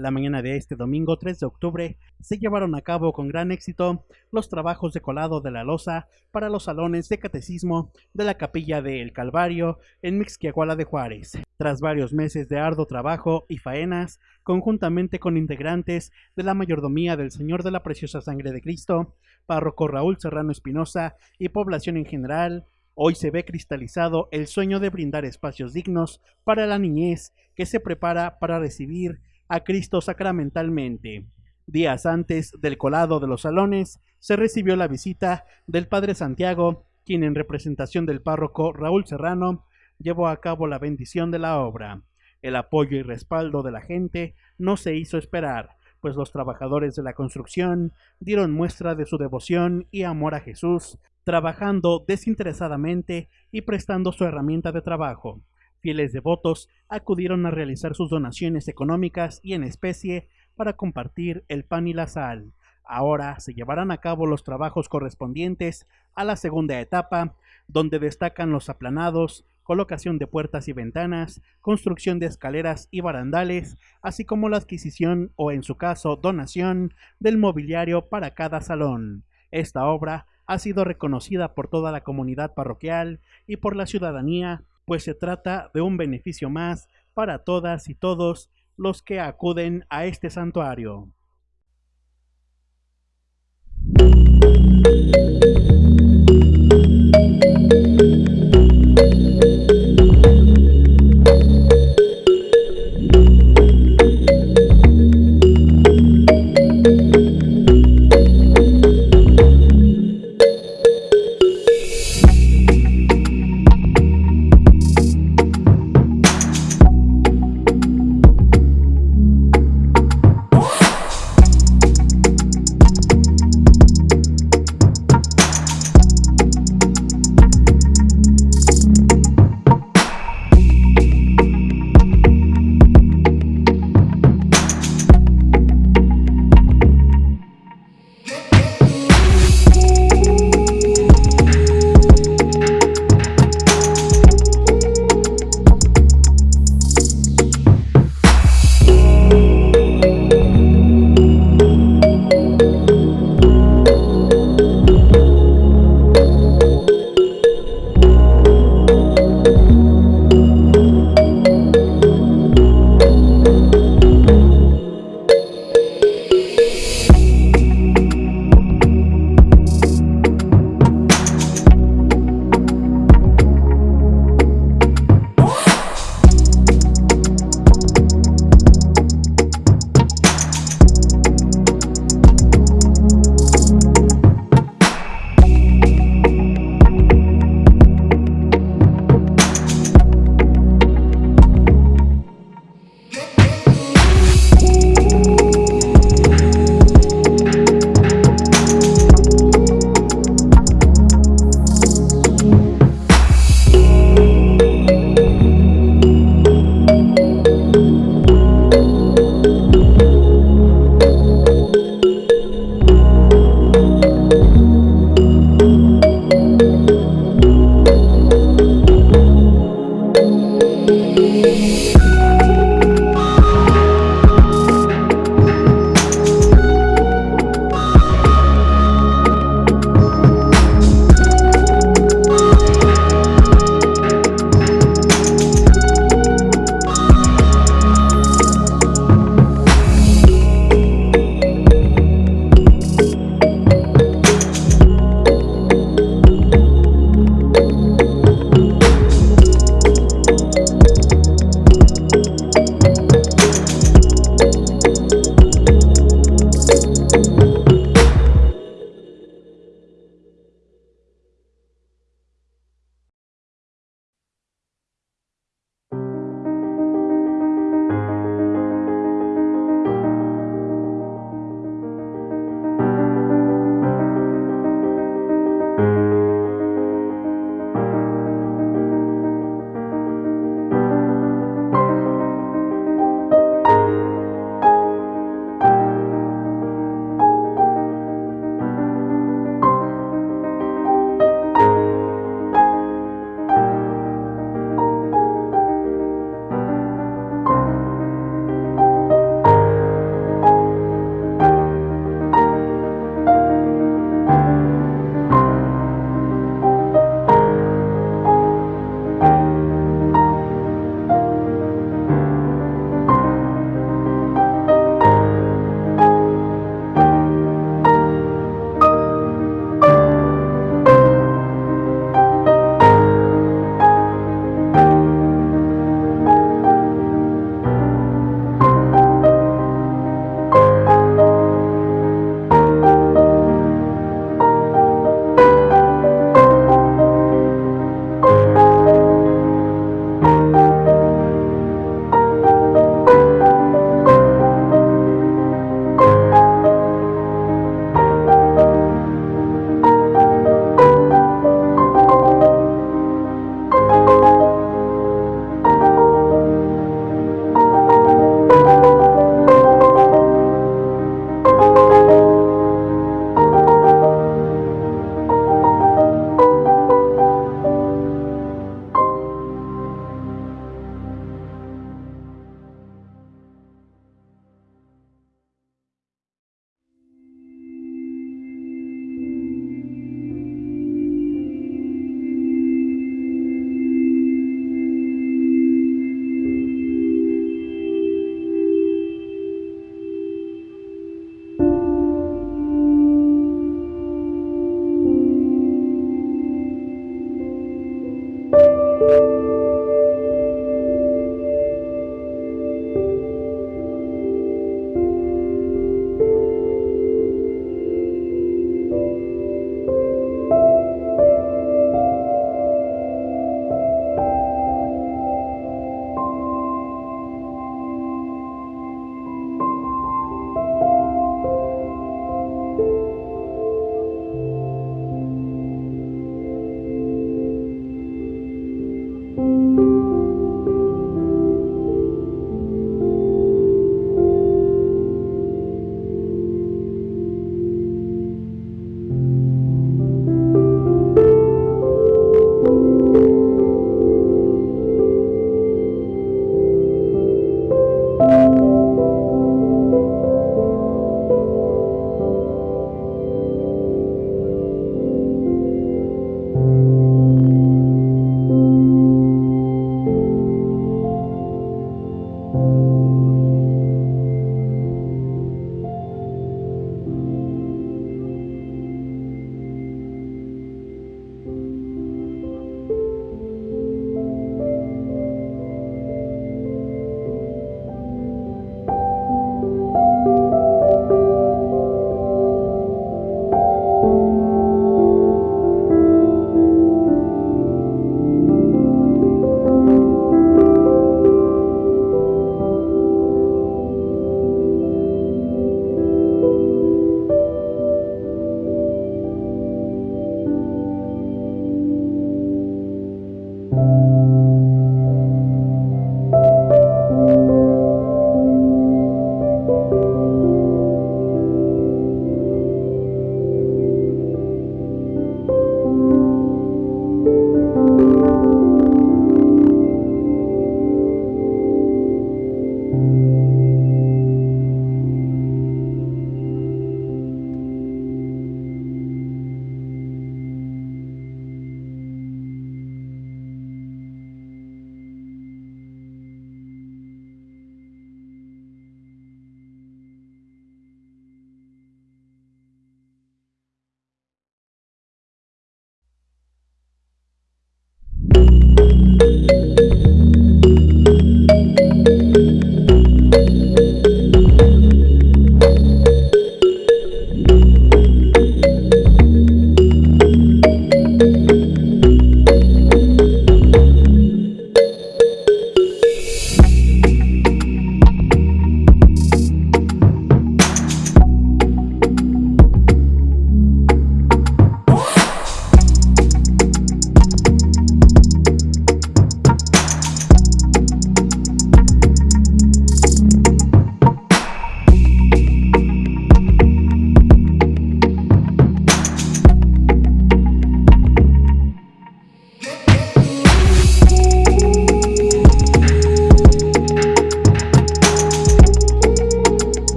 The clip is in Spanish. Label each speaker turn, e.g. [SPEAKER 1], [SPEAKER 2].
[SPEAKER 1] La mañana de este domingo 3 de octubre se llevaron a cabo con gran éxito los trabajos de colado de la losa para los salones de catecismo de la capilla de El Calvario en Mixquiahuala de Juárez. Tras varios meses de arduo trabajo y faenas, conjuntamente con integrantes de la mayordomía del Señor de la Preciosa Sangre de Cristo, párroco Raúl Serrano Espinosa y población en general, Hoy se ve cristalizado el sueño de brindar espacios dignos para la niñez que se prepara para recibir a Cristo sacramentalmente. Días antes del colado de los salones, se recibió la visita del Padre Santiago, quien en representación del párroco Raúl Serrano llevó a cabo la bendición de la obra. El apoyo y respaldo de la gente no se hizo esperar, pues los trabajadores de la construcción dieron muestra de su devoción y amor a Jesús, trabajando desinteresadamente y prestando su herramienta de trabajo. Fieles devotos acudieron a realizar sus donaciones económicas y en especie para compartir el pan y la sal. Ahora se llevarán a cabo los trabajos correspondientes a la segunda etapa, donde destacan los aplanados, colocación de puertas y ventanas, construcción de escaleras y barandales, así como la adquisición o en su caso donación del mobiliario para cada salón. Esta obra ha sido reconocida por toda la comunidad parroquial y por la ciudadanía pues se trata de un beneficio más para todas y todos los que acuden a este santuario.